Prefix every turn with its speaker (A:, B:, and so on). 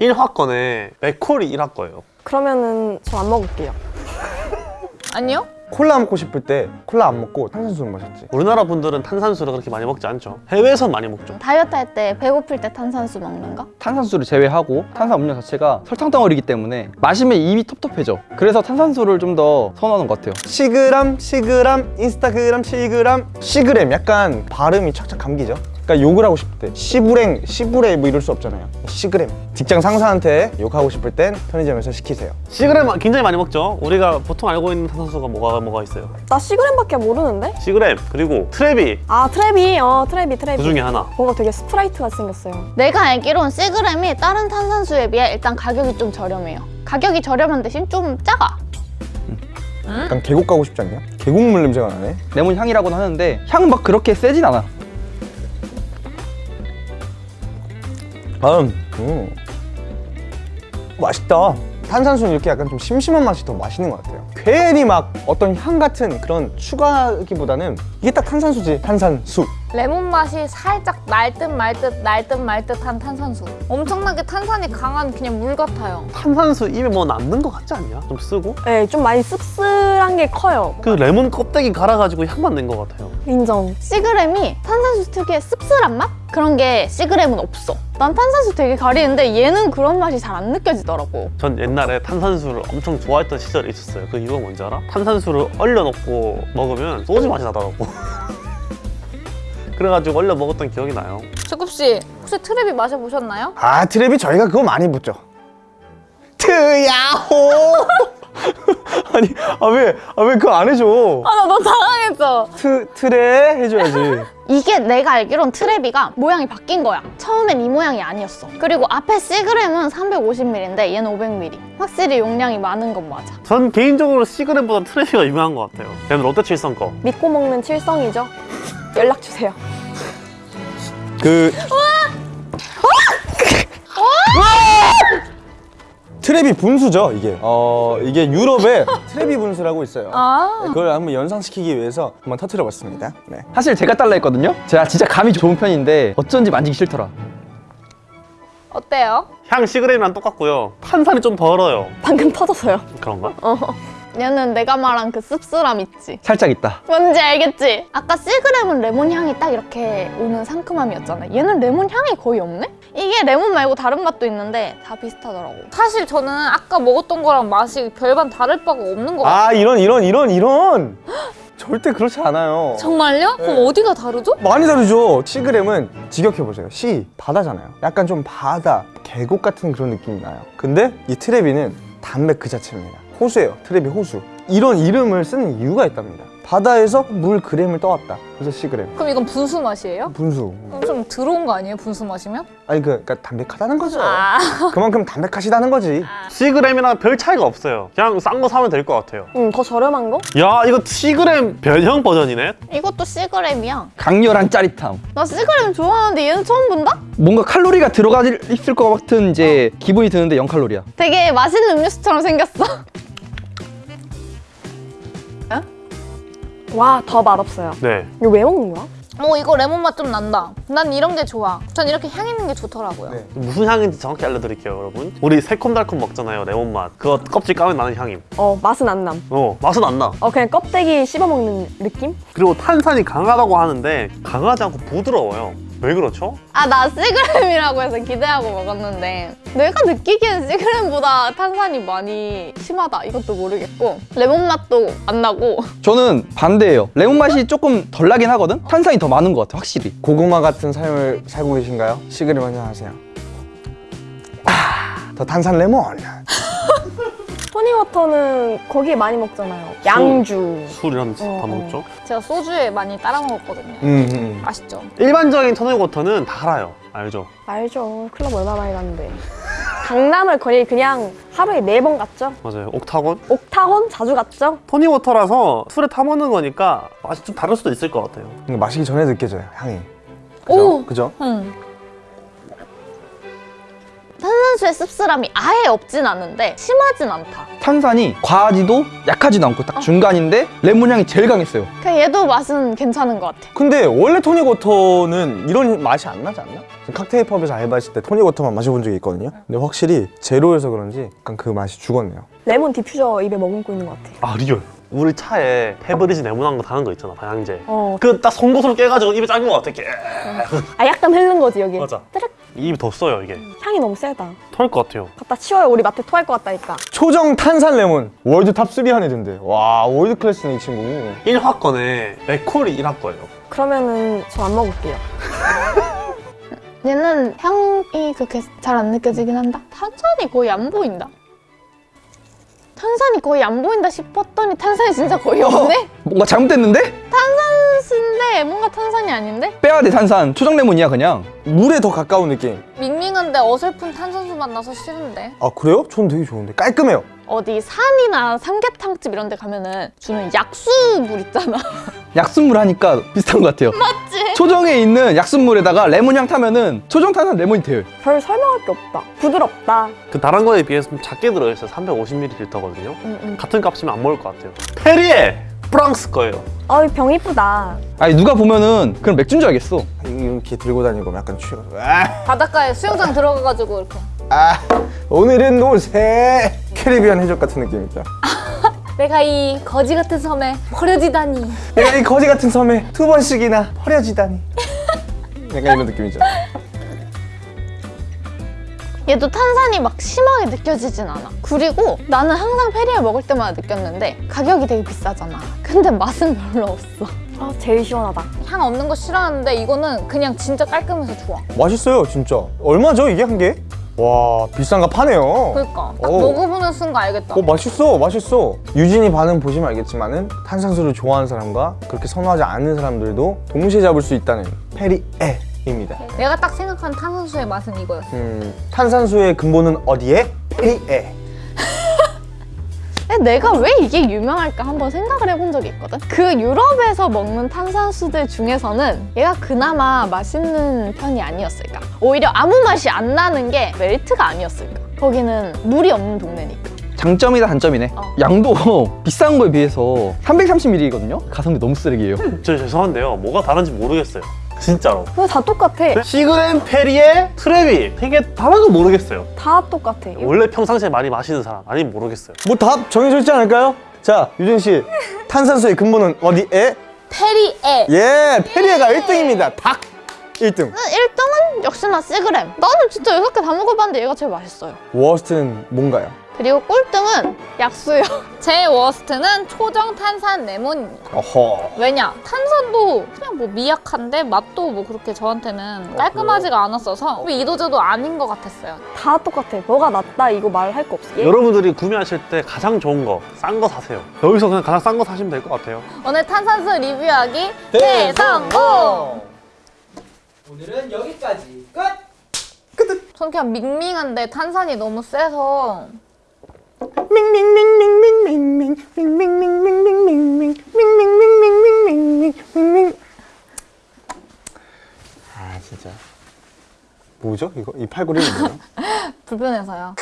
A: 1화권에 맥콜이 1화 거예요.
B: 그러면은 저 안 먹을게요.
C: 아니요?
D: 콜라 먹고 싶을 때 콜라 안 먹고 탄산수를 마셨지.
A: 우리나라 분들은 탄산수를 그렇게 많이 먹지 않죠. 해외에선 많이 먹죠.
C: 다이어트 할 때 배고플 때 탄산수 먹는 거?
E: 탄산수를 제외하고 탄산 음료 자체가 설탕 덩어리이기 때문에 마시면 입이 텁텁해져. 그래서 탄산수를 좀 더 선호하는 것 같아요.
D: 시그람 시그람 인스타그램 시그람 시그램. 약간 발음이 착착 감기죠 그러니까 욕을 하고 싶을 때 시부랭 시부레 뭐 이럴 수 없잖아요 시그램 직장 상사한테 욕하고 싶을 땐 편의점에서 시키세요
A: 시그램 굉장히 많이 먹죠 우리가 보통 알고 있는 탄산수가 뭐가 뭐가 있어요
B: 나 시그램밖에 모르는데?
A: 시그램 그리고 트레비
B: 아 트레비, 어 트레비 트레비.
A: 그 중에 하나
B: 뭔가 되게 스프라이트 같이 생겼어요.
C: 내가 알기론 시그램이 다른 탄산수에 비해 일단 가격이 좀 저렴해요. 가격이 저렴한 대신 좀 작아.
D: 약간 계곡 가고 싶지 않냐? 계곡물 냄새가 나네
E: 레몬 향이라고는 하는데 향 막 그렇게 세진 않아
D: 음, 음. 맛있다. 탄산수는 이렇게 약간 좀 심심한 맛이 더 맛있는 것 같아요. 괜히 막 어떤 향 같은 그런 추가기보다는 이게 딱 탄산수지 탄산수
F: 레몬 맛이 살짝 날 듯 말 듯 날 듯 말 듯한 탄산수 엄청나게 탄산이 강한 그냥 물 같아요
A: 탄산수 입에 뭐 남는 것 같지 않냐? 좀 쓰고
B: 네, 좀 많이 씁쓸한 게 커요.
A: 그 레몬 껍데기 갈아가지고 향만 낸 것 같아요
B: 인정.
C: 시그램이 탄산수 특유의 씁쓸한 맛? 그런 게 시그램은 없어. 난 탄산수 되게 가리는데 얘는 그런 맛이 잘 안 느껴지더라고.
A: 전 옛날에 탄산수를 엄청 좋아했던 시절이 있었어요 그 이유가 뭔지 알아? 탄산수를 얼려놓고 먹으면 소주 맛이 나더라고 그래가지고 얼려 먹었던 기억이 나요
F: 주굽씨 혹시 트레비 마셔보셨나요?
D: 아 트레비 저희가 그거 많이 붙죠 트야호 아니 아 왜 아 왜 그거 안 해줘
F: 아 나 너무 당황했어
D: 트 트레 해줘야지
C: 이게 내가 알기론 트레비가 모양이 바뀐 거야. 처음엔 이 모양이 아니었어. 그리고 앞에 시그램은 350ml인데 얘는 500ml. 확실히 용량이 많은 건 맞아.
A: 전 개인적으로 시그램보다 트레비가 유명한 것 같아요 걔는 롯데 칠성 거
B: 믿고 먹는 칠성이죠. 연락 주세요.
D: 그 트랩이 분수죠 이게 어 이게 유럽에 트랩이 분수라고 있어요
F: 아
D: 네, 그걸 한번 연상시키기 위해서 한번 터트려 봤습니다 네.
E: 사실 제가 달라 했거든요 제가 진짜 감이 좋은 편인데 어쩐지 만지기 싫더라
F: 어때요?
A: 향 시그램이랑 똑같고요 탄산이 좀 덜어요
B: 방금 터졌어요.
A: 그런가?
C: 얘는 내가 말한 그 씁쓸함 있지.
E: 살짝 있다
C: 뭔지 알겠지? 아까 시그램은 레몬 향이 딱 이렇게 오는 상큼함이었잖아. 얘는 레몬 향이 거의 없네? 이게 레몬 말고 다른 맛도 있는데 다 비슷하더라고.
F: 사실 저는 아까 먹었던 거랑 맛이 별반 다를 바가 없는 것 같아요
D: 아 이런 이런 이런 이런 절대 그렇지 않아요
F: 정말요? 그럼 어디가 다르죠?
D: 많이 다르죠 시그램은 직역해보세요 시 바다잖아요 약간 좀 바다 계곡 같은 그런 느낌이 나요 근데 이 트레비는 담배 그 자체입니다 호수예요 트레비 호수 이런 이름을 쓰는 이유가 있답니다 바다에서 물 그램을 떠왔다 그래서 시그램
F: 그럼 이건 분수 맛이에요?
D: 분수
F: 그럼 좀 들어온 거 아니에요? 분수 마시면?
D: 아니 그, 그러니까 담백하다는 거죠
F: 아
D: 그만큼 담백하시다는 거지
A: 시그램이랑 별 차이가 없어요 그냥 싼 거 사면 될 것 같아요
B: 음, 더 저렴한 거?
A: 야 이거 시그램 변형 버전이네?
C: 이것도 시그램이야.
E: 강렬한 짜릿함
C: 나 시그램 좋아하는데 얘는 처음 본다?
E: 뭔가 칼로리가 들어가 있을 것 같은 이제 기분이 드는데 0칼로리야
C: 되게 맛있는 음료수처럼 생겼어.
B: 와, 더 맛없어요.
A: 네
B: 이거 왜 먹는 거야?
F: 어 이거 레몬 맛 좀 난다 난 이런 게 좋아 전 이렇게 향 있는 게 좋더라고요
D: 네.
A: 무슨 향인지 정확히 알려드릴게요 여러분 우리 새콤달콤 먹잖아요 레몬 맛 그거 껍질 까면 나는 향임
B: 어, 맛은 안 남.
A: 어 맛은 안나
B: 어, 그냥 껍데기 씹어 먹는 느낌?
A: 그리고 탄산이 강하다고 하는데 강하지 않고 부드러워요 왜 그렇죠?
C: 아, 나 시그램이라고 해서 기대하고 먹었는데 내가 느끼기엔 시그램보다 탄산이 많이 심하다. 이것도 모르겠고 레몬 맛도 안 나고
E: 저는 반대예요 레몬 맛이 조금 덜 나긴 하거든 탄산이 더 많은 것 같아 확실히
D: 고구마 같은 삶을 살고 계신가요? 시그램 한잔 하세요 아, 더 탄산 레몬
B: 토니워터는 거기에 많이 먹잖아요. 양주.
A: 술이랑 다
B: 어, 어.
A: 먹죠
F: 제가 소주에 많이 따라 먹었거든요
D: 음, 음.
F: 아시죠?
A: 일반적인 토닉워터는 다 알아요 알죠?
B: 알죠. 클럽 얼마 많이 갔는데. 강남을 거의 그냥 하루에 네 번 갔죠.
A: 맞아요 옥타곤?
B: 옥타곤 자주 갔죠.
A: 토닉워터라서 술에 타먹는 거니까 맛이 좀 다를 수도 있을 것 같아요
D: 이거 마시기 전에 느껴져요 향이 그죠?
F: 오!
D: 그죠?
F: 응
C: 탄산수의 씁쓸함이 아예 없진 않은데 심하진 않다.
E: 탄산이 과하지도 약하지도 않고 딱 중간인데 레몬 향이 제일 강했어요.
C: 그냥 얘도 맛은 괜찮은 것 같아.
D: 근데 원래 토닉 워터는 이런 맛이 안 나지 않나? 칵테일 펍에서 알바했을 때 토닉 워터만 마셔본 적이 있거든요 근데 확실히 제로여서 그런지 약간 그 맛이 죽었네요
B: 레몬 디퓨저 입에 머금고 있는 것 같아.
A: 아 real 우리 차에 페브리즈 레몬한 거 다는 거 있잖아 방향제
B: 어,
A: 그 딱 송곳으로 깨가지고 입에 짠 거 같아 이렇게
B: 아 약간 흐른 거지 여기.
A: 맞아 입이 더 써요 이게
B: 향이 너무 세다.
A: 토할 것 같아요
B: 갖다 치워요. 우리 마트 토할 것 같다니까.
D: 초정 탄산 레몬 world top 3 안에 든대 와 world class네 이 친구
A: 일화 거네 맥콜이 일화 거예요
B: 그러면은 저 안 먹을게요.
C: 얘는 향이 그렇게 잘 안 느껴지긴 한다. 탄산이 거의 안 보인다. 탄산이 거의 안 보인다 싶었더니 탄산이 진짜 거의 없네?
E: 뭔가 잘못됐는데?
C: 탄산 뭔가 탄산이 아닌데?
E: 빼야 돼 탄산. 초장 레몬이야 그냥.
D: 물에 더 가까운 느낌
F: 밍밍한데 어설픈 탄산수 맛 나서 싫은데.
D: 아 그래요? 전 되게 좋은데 깔끔해요
C: 어디 산이나 삼계탕집 이런 데 가면은 주는 약수물 있잖아.
E: 약순물 하니까 비슷한 것 같아요.
C: 맞지?
E: 초정에 있는 약순물에다가 레몬 향 타면은 초정 탄산 레몬이 돼요.
B: 별 설명할 게 없다. 부드럽다.
A: 그 다른 거에 비해서 좀 작게 들어있어요 350ml거든요
B: 응, 응.
A: 같은 값이면 안 먹을 것 같아요 페리에 프랑스 거예요
B: 어이 병 이쁘다.
E: 아니 누가 보면은 그럼 맥주인 줄 알겠어.
D: 이렇게 들고 다니고 약간 취해가지고 아,
F: 바닷가에 수영장 들어가가지고 이렇게.
D: 아 오늘은 노새 캐리비안 해적 같은 느낌이죠
F: 내가 이 거지 같은 섬에 버려지다니.
D: 내가 이 거지 같은 섬에 두 번씩이나 버려지다니 약간 이런 느낌이죠
C: 얘도 탄산이 막 심하게 느껴지진 않아. 그리고 나는 항상 페리에 먹을 때마다 느꼈는데 가격이 되게 비싸잖아. 근데 맛은 별로 없어.
B: 아 제일 시원하다.
F: 향 없는 거 싫어하는데 이거는 그냥 진짜 깔끔해서 좋아.
D: 맛있어요 진짜 얼마죠 이게 한 개? 와 비싼 거 파네요
F: 그러니까 딱
D: 오.
F: 먹어보는 순간 알겠다.
D: 어 맛있어 맛있어 유진이 반응 보시면 알겠지만 은 탄산수를 좋아하는 사람과 그렇게 선호하지 않는 사람들도 동시에 잡을 수 있다는 페리에 입니다
F: 내가 딱 생각한 탄산수의 맛은 이거였어.
D: 음, 탄산수의 근본은 어디에? 페리에
C: 내가 왜 이게 유명할까 한번 생각을 해본 적이 있거든. 그 유럽에서 먹는 탄산수들 중에서는 얘가 그나마 맛있는 편이 아니었을까. 오히려 아무 맛이 안 나는 게 멜트가 아니었을까. 거기는 물이 없는 동네니까.
E: 장점이다 단점이네.
C: 어.
E: 양도 비싼 거에 비해서 330ml거든요. 가성비 너무 쓰레기예요.
A: 저 죄송한데요 뭐가 다른지 모르겠어요 진짜로
B: 그거 다 똑같아.
A: 시그렌 페리에 트레비 되게 다른 거 모르겠어요
B: 다 똑같아.
A: 원래 평상시에 많이 마시는 사람 아니면 모르겠어요
D: 뭐 답 정해져 있지 않을까요? 자 유진 씨 탄산수의 근본은 어디에?
F: Perrier.
D: 예 Perrier가 1등입니다 딱 1등
C: 1등은 역시나 Seagram. 나는 진짜 여섯 개다 먹어봤는데 얘가 제일 맛있어요.
D: worst는 뭔가요?
C: 그리고 꼴등은 약수요.
F: 제 worst는 초정 탄산 레몬입니다.
D: 어허
F: 왜냐? 탄산도 그냥 뭐 미약한데 맛도 뭐 그렇게 저한테는 깔끔하지가 않았어서 이도저도 아닌 것 같았어요.
B: 다 똑같아. 뭐가 낫다 이거 말할 거 없어. 얘
A: 여러분들이 구매하실 때 가장 좋은 거 싼 거 사세요 여기서 그냥 가장 싼 거 사시면 될 것 같아요
F: 오늘 탄산수 리뷰하기 대성공!
G: 오늘은 여기까지 끝!
F: 전 그냥 밍밍한데 탄산이 너무 세서
D: 아 진짜 뭐죠 이거? 이 팔걸이는 뭐예요?
F: 불편해서요.